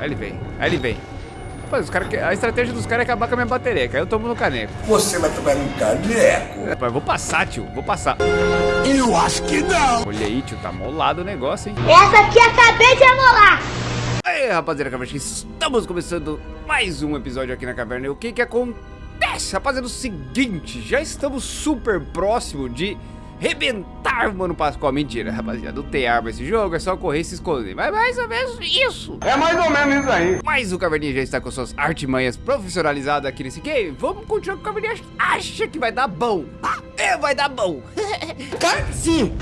Aí ele vem. Aí ele vem. Rapaz, os cara, a estratégia dos caras é acabar com a minha bateria, que aí eu tomo no caneco. Você vai tomar um caneco? Rapaz, vou passar, tio. Vou passar. Eu acho que não. Olha aí, tio. Tá molado o negócio, hein? Essa aqui acabei de amolar. Aí, rapaziada, caverna, estamos começando mais um episódio aqui na caverna. E o que que acontece, rapaziada? É o seguinte, já estamos super próximo de rebentar o Mano Pascoal. Mentira, rapaziada, não tem arma esse jogo, é só correr e se esconder. Mas mais ou menos isso. É mais ou menos isso aí. Mas o Caverninha já está com suas artimanhas profissionalizadas aqui nesse game. Vamos continuar com o Caverninha. Acha que vai dar bom. Ah, é, vai dar bom. Sim.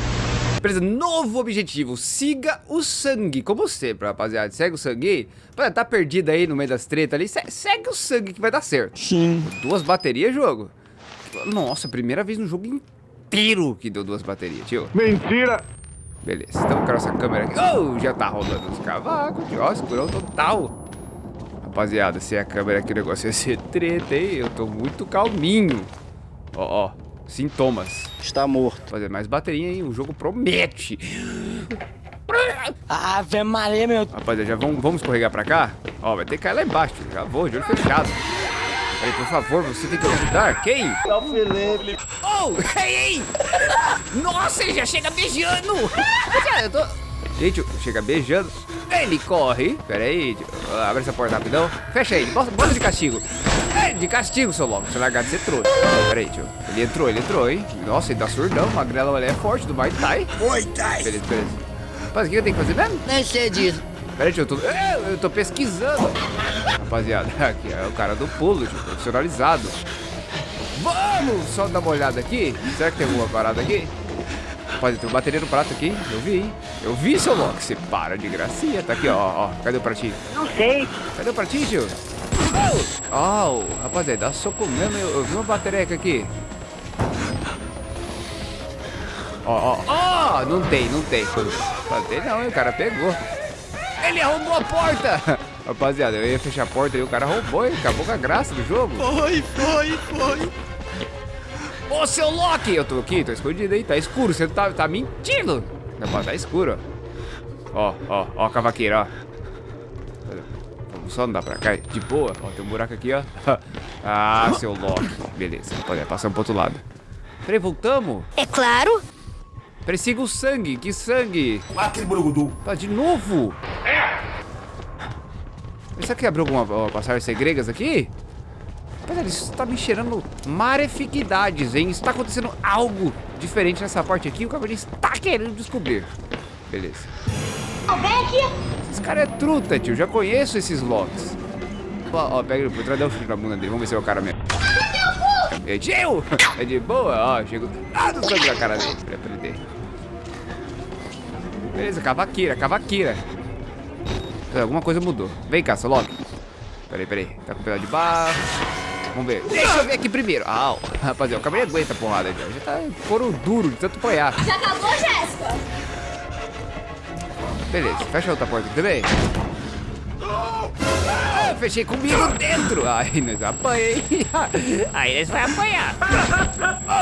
Beleza, novo objetivo, siga o sangue, como sempre, rapaziada, segue o sangue pra tá perdido aí no meio das tretas ali, segue o sangue que vai dar certo. Sim. Duas baterias, jogo? Nossa, primeira vez no jogo inteiro que deu duas baterias, tio. Mentira. Beleza, então com essa câmera aqui, oh, já tá rolando os cavacos, tio, ó, escurão total. Rapaziada, se a câmera aqui o negócio ia ser treta, hein, eu tô muito calminho. Ó, ó. Sintomas. Está morto. Fazer mais bateria, hein? O jogo promete. Ave Maria, meu. Rapaziada, já vamos, vamos escorregar pra cá? Ó, vai ter que cair lá embaixo. Já vou, de olho fechado. Peraí, por favor, você tem que ajudar. Quem? É o Felipe. Oh, ei, ei! Nossa, ele já chega beijando! eu tô... Gente, chega beijando. Ele corre. Pera aí, abre essa porta rapidão. Fecha aí, bota, bota de castigo. É, de castigo, seu louco. Você largar de ser trouxa. Pera aí, tio. Ele entrou, ele entrou, hein? Nossa, ele tá surdão. Magrela, ele é forte do Muay Thai. Muay Thai. Beleza, beleza. Rapaz, o que eu tenho que fazer mesmo? Nem sei disso. Pera aí, tio. Eu tô, é, eu tô pesquisando. Rapaziada, aqui é o cara do pulo, tio. Profissionalizado. Vamos só dar uma olhada aqui. Será que tem alguma parada aqui? Rapaz, tem bateria no prato aqui. Eu vi, hein? Eu vi, seu Loki. Você para de gracinha. Tá aqui, ó, ó. Cadê o pratinho? Não sei. Cadê o pratinho, tio? Oh, rapaziada, dá soco mesmo. Eu, eu vi uma batereca aqui. Ó, ó, ó. Não tem, não tem. Não tem não, hein? O cara pegou. Ele arrombou a porta. Rapaziada, eu ia fechar a porta e o cara roubou, hein? Acabou com a graça do jogo. Foi, foi, foi. Ô, seu Loki! Eu tô aqui, tô escondido aí. Tá escuro, você tá, tá mentindo. Não, tá escuro, ó. Ó, ó, ó a cavaqueira, ó. Vamos só andar pra cá, de boa. Ó, tem um buraco aqui, ó. Ah, seu Loki. Beleza, pode passar pro outro lado. Peraí, voltamos? É claro. Persiga o sangue, que sangue? Aquele burugudu. Tá, de novo? Será que abriu alguma passagem segregas aqui? Rapaz, ele está me cheirando maleficidades, hein? Está acontecendo algo diferente nessa parte aqui. O Caverninha está querendo descobrir. Beleza. Esse cara é truta, tio. Já conheço esses locks. Ó, ó, pega ele por trás, dá um chute na bunda dele. Vamos ver se é o cara mesmo. É tio! É de boa, ó. Chegou. Ah, do sangue na cara dele. Pra aprender. Beleza, cavaqueira, cavaqueira. Alguma coisa mudou. Vem cá, seu Loki. Peraí, peraí. Tá com o pedaço de barro. Vamos ver. Deixa eu ver aqui primeiro. Ah, rapaziada, o cabelo aguenta a porrada já. Já tá couro duro de tanto apoiar. Já acabou, Jéssica? Beleza, fecha a outra porta aqui também. Ah, fechei comigo dentro. Ai, nós apanhei. Aí nós vai apanhar.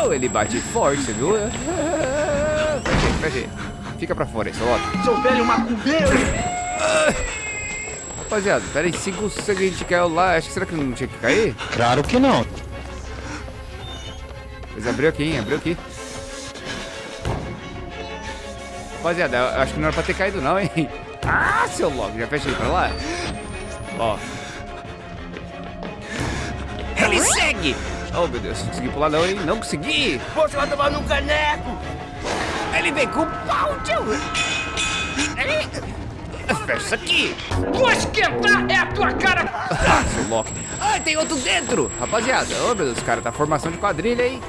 Oh, ele bate forte, você viu? Fechei, fechei. Fica pra fora aí, seu velho macumbeiro. Rapaziada, pera aí, siga o sangue a gente caiu lá. Acho que será que não tinha que cair? Claro que não. Mas abriu aqui, hein? Abriu aqui. Rapaziada, eu acho que não era pra ter caído não, hein? Ah, seu logo, já fecha ele pra lá. Ó. Ele segue! Oh, meu Deus, não consegui pular não, hein? Não consegui! Você vai tomar no caneco. Ele vem com o pau, tio! Ele... Fecha isso aqui! Vou esquentar é a tua cara. Ah, seu Loki. Ah, tem outro dentro! Rapaziada, ô meu Deus, cara, tá formação de quadrilha aí.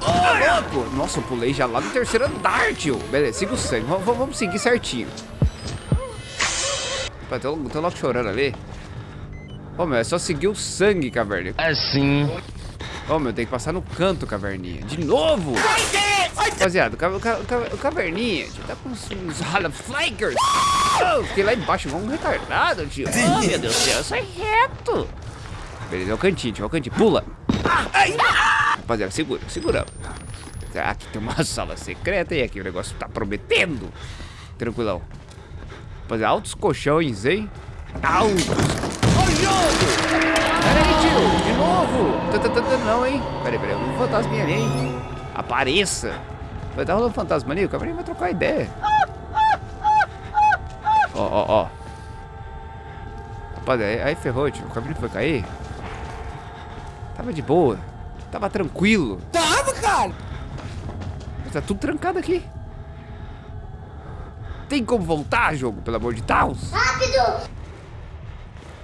Ô, louco! Nossa, eu pulei já lá no terceiro andar, tio. Beleza, siga o sangue. Vamos, vamos seguir certinho. Opa, tem um, chorando ali. Ô, meu, é só seguir o sangue, caverninha. Assim. Ô, meu, tem que passar no canto, caverninha. De novo! Rapaziada, o, o o ca- o caverninha tio, tá com uns, uns. Oh, fiquei lá embaixo igual um retardado, tio. Oh, meu Deus do céu, sou reto. Beleza, é o cantinho, tio, é o cantinho. Pula. Rapaziada, segura, segura. Ah, Aqui tem uma sala secreta e aqui o negócio tá prometendo. Tranquilão. Rapaziada, altos colchões, hein? altos. O jogo! Pera aí, tio. De novo. Não, hein? Pera aí, pera aí. Um fantasminha ali, hein? Apareça. Vai tá rolando fantasma ali? O Caverninha vai trocar ideia. Ó, ó, ó. Rapaz, aí, aí ferrou, tio. O Caverninha foi cair. Tava de boa. Tava tranquilo. Tava, cara. Mas tá tudo trancado aqui. Tem como voltar, jogo, pelo amor de Deus? Rápido!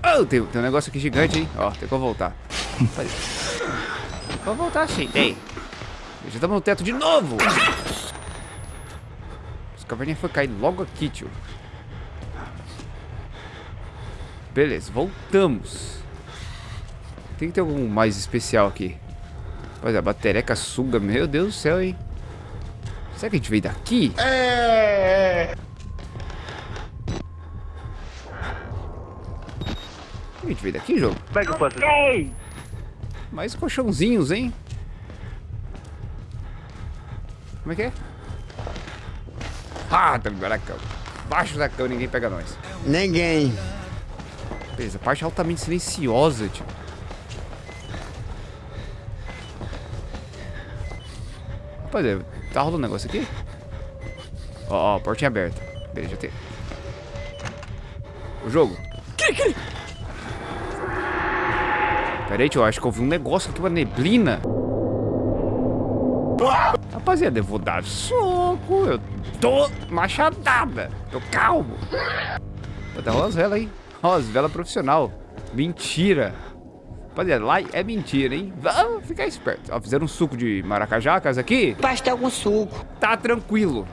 Oh, tem, tem um negócio aqui gigante, hein? Ó, tem como voltar. Vamos voltar sim, tem. Já estamos no teto de novo. Os caverninha foi cair logo aqui, tio. Beleza, voltamos. Tem que ter algum mais especial aqui. Pois é, a batereca suga, meu Deus do céu, hein? Será que a gente veio daqui? A gente veio daqui, jogo? É faço? Mais colchãozinhos, hein? Como é que é? Ah, tá a cama. Baixo da cama, ninguém pega nós. Ninguém. Beleza, parte altamente silenciosa, tio. Rapaziada, tá rolando um negócio aqui? Ó, ó, portinha aberta. Beleza, já tem. O jogo. Pera aí, tio, eu acho que eu vi um negócio aqui, uma neblina. Rapaziada, eu vou dar soco. Eu tô machadada. Tô calmo. Tá rolando as velas aí. Velas profissional. Mentira. Rapaziada, lá é mentira, hein? Vamos ficar esperto. Ó, fizeram um suco de maracajacas aqui. pastel com suco. Tá tranquilo.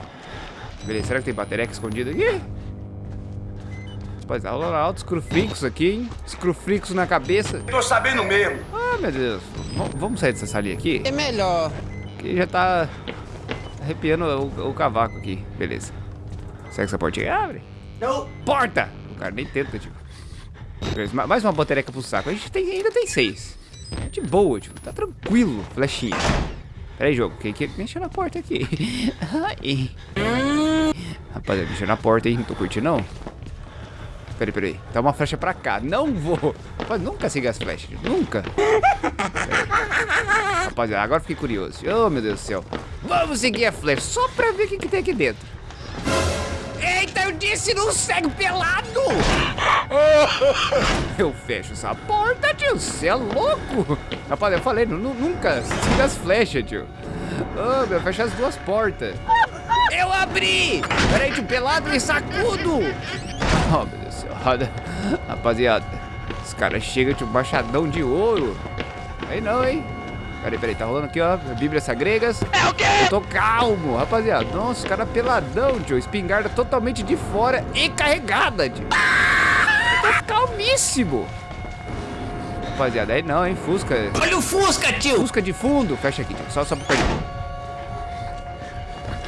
Beleza, será que tem bateria escondida aqui? Rapaz, tá rolando altos crufricos aqui, hein? Escrufricos na cabeça. Tô sabendo mesmo. Ah, meu Deus. V- vamos sair dessa salinha aqui? É melhor. Que já tá arrepiando o, o cavaco aqui. Beleza. Será que essa portinha abre? Não. Porta! O cara nem tenta, ma- mais uma batereca pro saco. A gente tem, ainda tem seis. De boa, tio. Tá tranquilo, flechinha. Pera aí, jogo. Quem que mexeu na porta aqui? Ai. Rapaziada, mexeu na porta, hein? Não tô curtindo, não. Peraí, peraí. Dá uma flecha pra cá. Não vou. Rapaz, nunca siga as flechas. Nunca. Rapaziada, agora fiquei curioso. Oh, meu Deus do céu. Vamos seguir a flecha só pra ver o que, que tem aqui dentro. Eita, eu disse não segue pelado! Eu fecho essa porta, tio. Você é louco? Rapaz, eu falei, nu- nu- nunca siga as flechas, tio. Oh, meu, fecha as duas portas. Eu abri! Peraí, tio, pelado e sacudo! Oh, meu Deus Olha, Rapaziada, os caras chegam, tio, machadão de ouro. Aí não, hein? Peraí, peraí, tá rolando aqui, ó, Bíblias Sagregas. É o quê? Eu tô calmo, rapaziada. Nossa, os caras peladão, tio. Espingarda totalmente de fora e carregada, tio. Eu tô calmíssimo. Rapaziada, aí não, hein, Fusca. Olha o Fusca, tio. Fusca de fundo. Fecha aqui, tio. Só, só pra perder.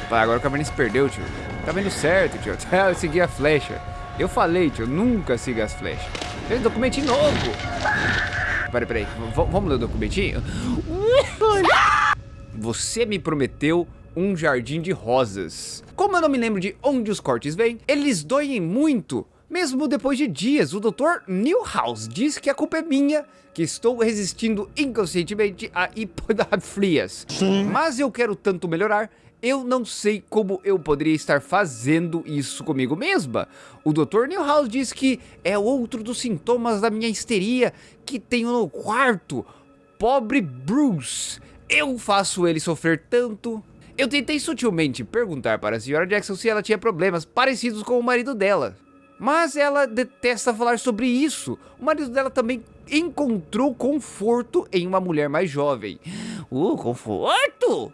Vai, agora o Caverninha se perdeu, tio. Tá vendo certo, tio. Eu segui a flecha. Eu falei, tio, nunca siga as flechas. Fez documentinho novo. Peraí, peraí. V- vamos ler o documentinho? Você me prometeu um jardim de rosas. Como eu não me lembro de onde os cortes vêm, eles doem muito. Mesmo depois de dias, o Dr. Newhouse diz que a culpa é minha, que estou resistindo inconscientemente a hipodafrias. Mas eu quero tanto melhorar, eu não sei como eu poderia estar fazendo isso comigo mesma. O Dr. Newhouse diz que é outro dos sintomas da minha histeria que tenho no quarto. Pobre Bruce. Eu faço ele sofrer tanto. Eu tentei sutilmente perguntar para a senhora Jackson se ela tinha problemas parecidos com o marido dela. Mas ela detesta falar sobre isso. O marido dela também encontrou conforto em uma mulher mais jovem. Uh, conforto?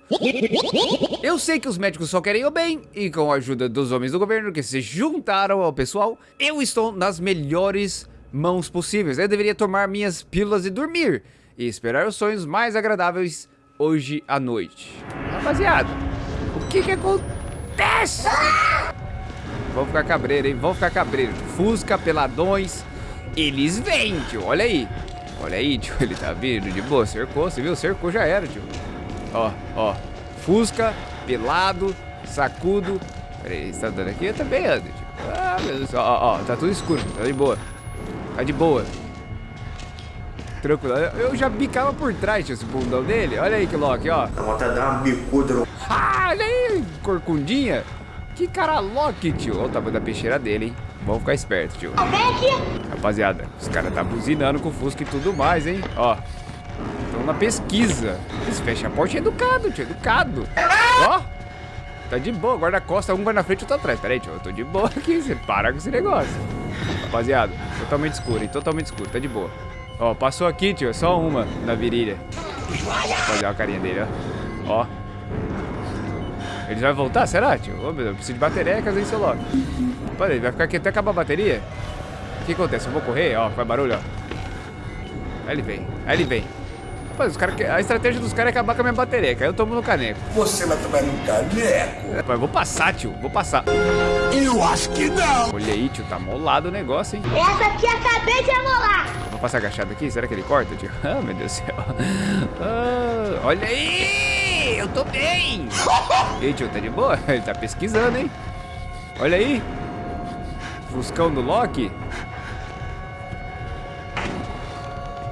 Eu sei que os médicos só querem o bem e com a ajuda dos homens do governo que se juntaram ao pessoal, eu estou nas melhores mãos possíveis. Eu deveria tomar minhas pílulas e dormir e esperar os sonhos mais agradáveis hoje à noite. Rapaziada, o que que acontece? Vamos ficar cabreiro, hein? Vamos ficar cabreiro. Fusca, peladões. Eles vêm, tio. Olha aí. Olha aí, tio. Ele tá vindo de boa. Cercou, você viu? Cercou, já era, tio. Ó, ó. Fusca, pelado, sacudo. Pera aí, você tá andando aqui? Eu também ando, tio. Ah, meu Deus. Ó, ó, ó. Tá tudo escuro. Tá de boa. Tá de boa. Tranquilo. Eu já bicava por trás, tio, esse bundão dele. Olha aí que Loki, ó. De dar uma bicuda. Ah, olha aí, corcundinha. Que cara Loki, tio. Olha o tamanho da peixeira dele, hein. Vamos ficar esperto, tio. Rapaziada, os caras tá buzinando com o Fusca e tudo mais, hein? Ó. Estão na pesquisa. Eles fecham a porta é educado, tio. Educado. Ó. Tá de boa. Guarda-costa, um vai na frente e outro atrás. Pera aí, tio. Eu tô de boa aqui. Você para com esse negócio. Rapaziada, totalmente escuro, hein? Totalmente escuro. Tá de boa. Ó, passou aqui, tio. Só uma na virilha. Rapaziada, a carinha dele, ó. Ó. Ele vai voltar, será, tio? Ô, meu Deus, eu preciso de baterecas, hein, seu Loki? Ele vai ficar aqui até acabar a bateria? O que acontece? Eu vou correr, ó, faz barulho, ó. Aí ele vem, aí ele vem. Rapaz, os cara, a estratégia dos caras é acabar com a minha bateria, aí eu tomo no caneco. Você vai tomar no caneco? Rapaz, vou passar, tio, vou passar. Eu acho que não. Olha aí, tio, tá molado o negócio, hein? Essa aqui acabei de amolar. Vou passar agachado aqui, será que ele corta, tio? Ah, meu Deus do céu. Ah, olha aí, eu tô bem. E aí, tio, tá de boa? Ele tá pesquisando, hein? Olha aí. Fuscão do Loki.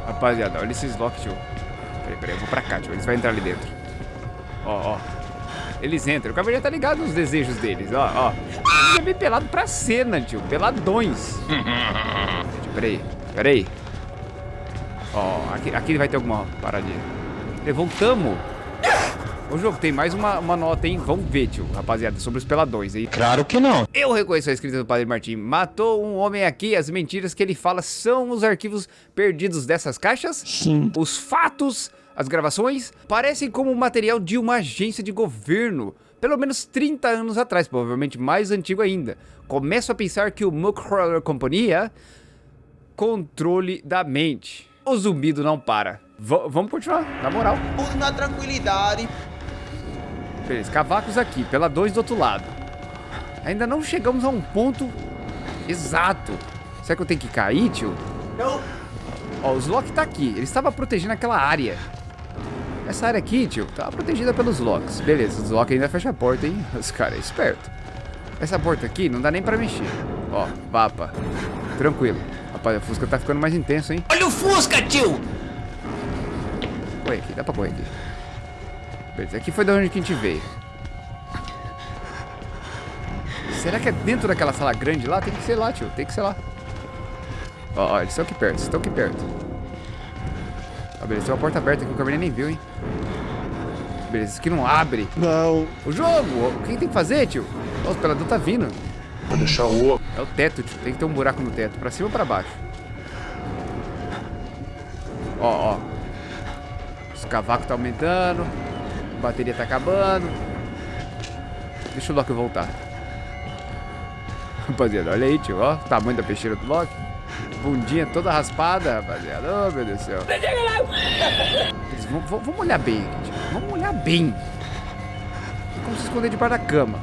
Rapaziada, olha esses Loki, tio. Peraí, peraí, eu vou pra cá, tio. Eles vão entrar ali dentro. Ó, ó. Eles entram. O Cavaleiro tá ligado nos desejos deles, ó, ó. Ele é bem pelado pra cena, tio. Peladões. Peraí, peraí. Ó, aqui, aqui vai ter alguma paradinha. Levantamos. Ô, jogo, tem mais uma, uma nota, hein? Vamos ver, tio, rapaziada, sobre os peladões aí. Claro que não. Eu reconheço a escrita do Padre Martim. Matou um homem aqui, as mentiras que ele fala são os arquivos perdidos dessas caixas? Sim. Os fatos, as gravações, parecem como material de uma agência de governo. Pelo menos 30 anos atrás, provavelmente mais antigo ainda. Começo a pensar que o Muckroller Companhia controle da mente. O zumbido não para. V vamos continuar, na moral. Tudo na tranquilidade. Beleza, cavacos aqui, pela 2 do outro lado. Ainda não chegamos a um ponto exato. Será que eu tenho que cair, tio? Não. Ó, o Zlock tá aqui. Ele estava protegendo aquela área. Essa área aqui, tio, tava protegida pelos Locks. Beleza, os Lock ainda fecha a porta, hein? Os caras é esperto. Essa porta aqui não dá nem pra mexer. Ó, vapa. Tranquilo. Rapaz, a Fusca tá ficando mais intenso, hein? Olha o Fusca, tio. Corre aqui, dá pra correr aqui. Beleza, aqui foi da onde que a gente veio. Será que é dentro daquela sala grande lá? Tem que ser lá, tio. Tem que ser lá. Ó, ó, eles estão aqui perto, estão aqui perto. Ó, beleza, tem uma porta aberta aqui, o Cabernet nem viu, hein? Beleza, isso aqui não abre. Não. O jogo! O que tem que fazer, tio? Ó, o pelador tá vindo. Vou deixar o. É o teto, tio. Tem que ter um buraco no teto. Pra cima ou pra baixo? Ó, ó. Os cavacos tá aumentando. A bateria tá acabando. Deixa o Loki voltar. Rapaziada, olha aí, tio. Ó, o tamanho da peixeira do Loki. Bundinha toda raspada, rapaziada. Oh, meu Deus do céu. Eles vão- vão- Vamos olhar bem aqui, tio. Vamos olhar bem. Como se esconder debaixo da cama.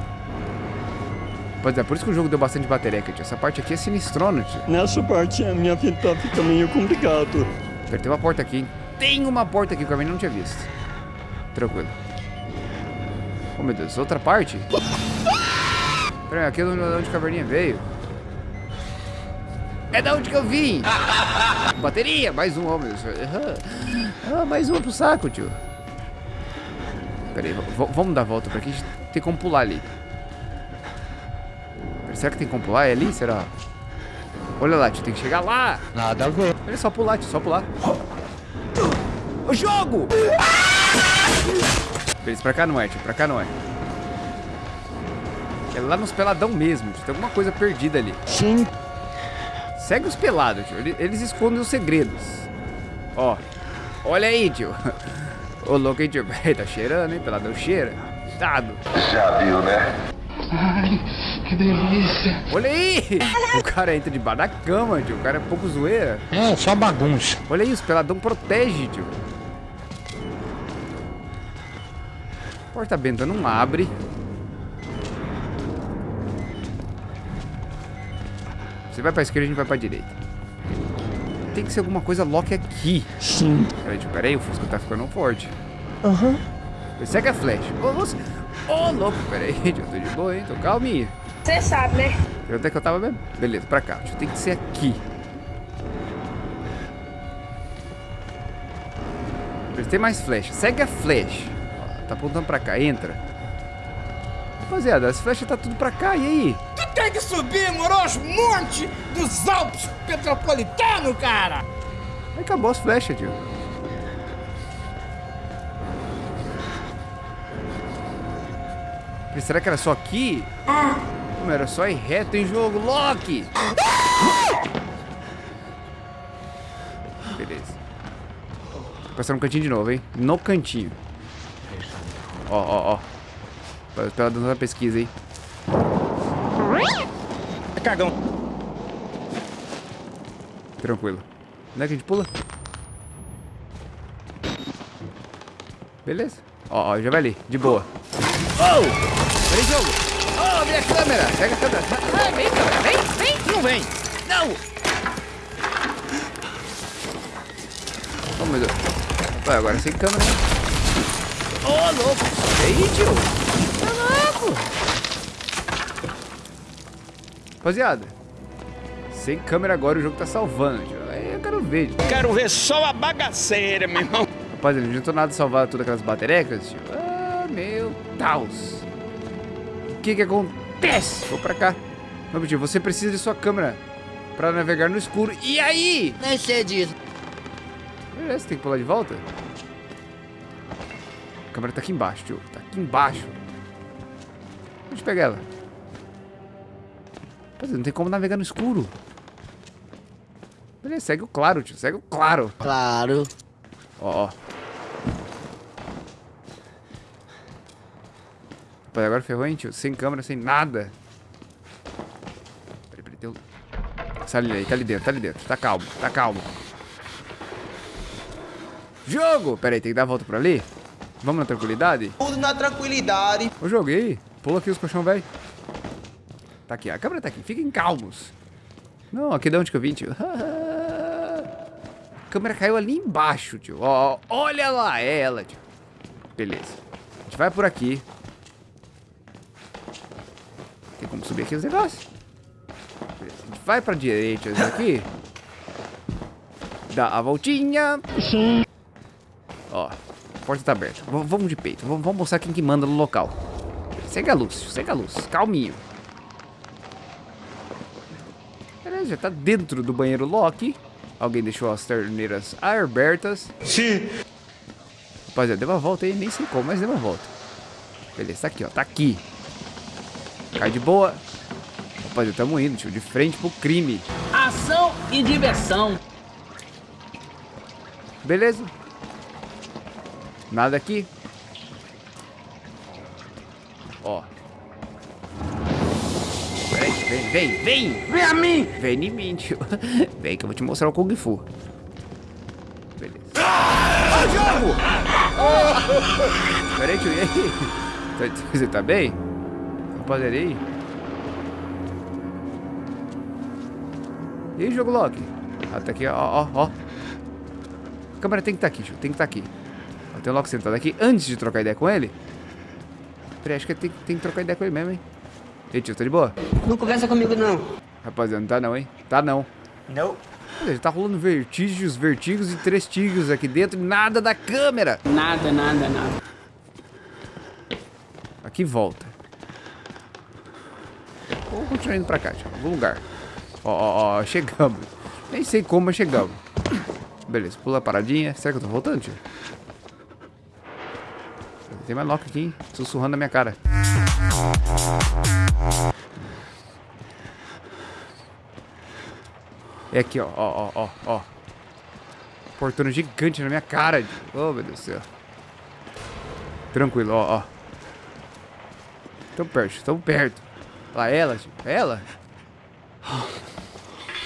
É, por isso que o jogo deu bastante bateria, tio. Essa parte aqui é sinistrona, tio. Nessa parte a minha vida fica meio complicado. Pera, Tem uma porta aqui, hein? Tem uma porta aqui que Carmen não tinha visto. Tranquilo. Oh, meu Deus. Outra parte? Pera aí, aqui é de onde a caverninha veio. É da onde que eu vim. Bateria. Mais um, oh, meu Deus. Ah, mais um pro saco, tio. Pera aí, v- v- vamos dar a volta pra aqui. Tem como pular ali. Será que tem como pular? É ali? Será? Olha lá, tio. Tem que chegar lá. Nada a ver. Olha só pular, tio, só pular. O jogo! Beleza, pra cá não é, tio, pra cá não é. É lá nos peladão mesmo, tio. Tem alguma coisa perdida ali. Sim, Segue os pelados, tio. Ele- Eles escondem os segredos. Ó. Olha aí, tio. Ô, louco, hein, tio. Tá cheirando, hein? Peladão cheira. Dado. Já viu, né? Olha aí! O cara entra debaixo da cama, tio. O cara é pouco zoeira. É, só bagunça. Olha aí, os peladão protege, tio. Porta benta não abre. Você vai pra esquerda, a gente vai pra direita. Tem que ser alguma coisa lock aqui. Sim. Peraí, peraí, o Fusca tá ficando forte. Aham. Uhum. Segue a flecha. Ô, você... Louco, peraí, eu tô de boa, hein? Tô calminha. Você sabe, né? Eu até que eu tava mesmo. Beleza, pra cá. Tem que ser aqui. Tem mais flecha. Segue a flecha. Tá apontando pra cá. Entra. Rapaziada, as flechas tá tudo pra cá. E aí? Tu tem que subir, moro, os montes dos Alpes Petropolitano, cara! Aí acabou as flechas, tio. Será que era só aqui? Como era só ir reto em jogo, Loki? Beleza. Vou passar no cantinho de novo, hein? No cantinho. Ó, ó, ó. Pela- Pela dona da pesquisa, hein? É cagão. Tranquilo. Onde é que a gente pula? Beleza. Ó, ó, já vai ali, de boa. Oh! Vem, jogo! Oh, minha câmera! Pega a câmera! Ah, vem, câmera! Vem, vem! Não vem! Não! Oh, meu Deus. Vai, agora sem câmera. Ô, oh, louco! Aí, tio! Tá louco! Rapaziada, sem câmera agora o jogo tá salvando, tio. Aí eu quero ver, tio. Quero ver só a bagaceira, meu irmão. Rapaziada, não adiantou nada salvar todas aquelas baterecas, tio. Ah, meu Deus. O que que acontece? Vou pra cá. Meu tio, você precisa de sua câmera pra navegar no escuro. E aí? Nem sei disso. Beleza, tem que pular de volta? Câmera tá aqui embaixo, tio. Tá aqui embaixo. Onde pega ela? Rapaziada, não tem como navegar no escuro. Beleza, segue o claro, tio. Segue o claro. Claro. Ó, ó. Rapaz, agora ferrou, hein, tio? Sem câmera, sem nada. Peraí, peraí, um... Tá ali, tá ali dentro, tá ali dentro. Tá calmo, tá calmo. Jogo! Peraí, tem que dar a volta por ali? Vamos na tranquilidade? Tudo na tranquilidade. Ô, jogo, e aí? Pula aqui os colchão, velho. Tá aqui, a câmera tá aqui. Fiquem calmos. Não, aqui de onde que eu vim, tio? A câmera caiu ali embaixo, tio. Ó, ó, olha lá, é ela, tio. Beleza. A gente vai por aqui. Tem como subir aqui os negócios? Beleza. A gente vai pra direita aqui. Dá a voltinha. Ó, a porta tá aberta. V- vamos de peito. Vamos, vamos mostrar quem que manda no local. Segue a luz, segue a luz. Calminho. Beleza, já tá dentro do banheiro Loki. Alguém deixou as torneiras abertas. Sim. Rapaziada, deu uma volta aí, nem sei como, mas deu uma volta. Beleza, tá aqui, ó, tá aqui. Cai de boa. Rapaziada, tamo indo, tio, de frente pro crime. Ação e diversão. Beleza? Nada aqui. Ó. Peraí, vem, vem, vem! Vem a mim. Vem em mim, tio. Vem que eu vou te mostrar o Kung Fu. Beleza. Ah, jogo! Peraí, tio, e aí? Tá- Você tá bem? Rapaziada, aí? E aí, jogo Loki? Ah, tá aqui, ó, ó, ó. A câmera tem que estar aqui, tio. Tem que estar aqui. Ó, tem o Loki sentado aqui antes de trocar ideia com ele. Peraí, acho que tem, tem que trocar ideia com ele mesmo, hein? E aí, tio, tá de boa? Não conversa comigo, não. Rapaziada, não tá não, hein? Tá não. Não. Olha, tá rolando vertígios, vertigos e três tigres aqui dentro e nada da câmera. Nada, nada, nada. Aqui volta. Vou continuar indo pra cá, tio. Algum lugar. Ó, ó, ó, chegamos. Nem sei como, mas chegamos. Beleza, pula a paradinha. Será que eu tô voltando, tio? Tem mais Loki aqui, hein? Sussurrando na minha cara. É aqui, ó, ó, ó, ó, ó. Portão gigante na minha cara. Oh, meu Deus do céu. Tranquilo, ó, ó. Tão perto, tão perto. Lá, ela. É ela?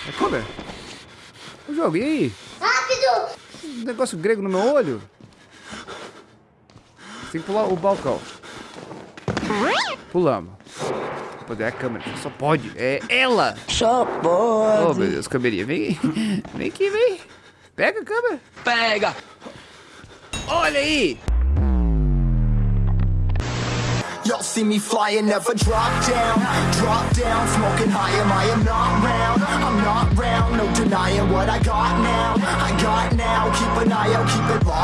É câmera. O jogo, e aí? Rápido! Um negócio grego no meu olho. Tem que pular o balcão. Pulamos. Poder é a câmera, só pode. É ela! Só Oh, pode. meu Deus, câmerinha. Vem, vem aqui, vem. Pega a câmera. Pega. Olha aí! Y'all see me flying, never drop down. Drop down, smoking high, am I am not round. I'm not round, no denying what I got now. I got now, keep an eye out, keep it locked.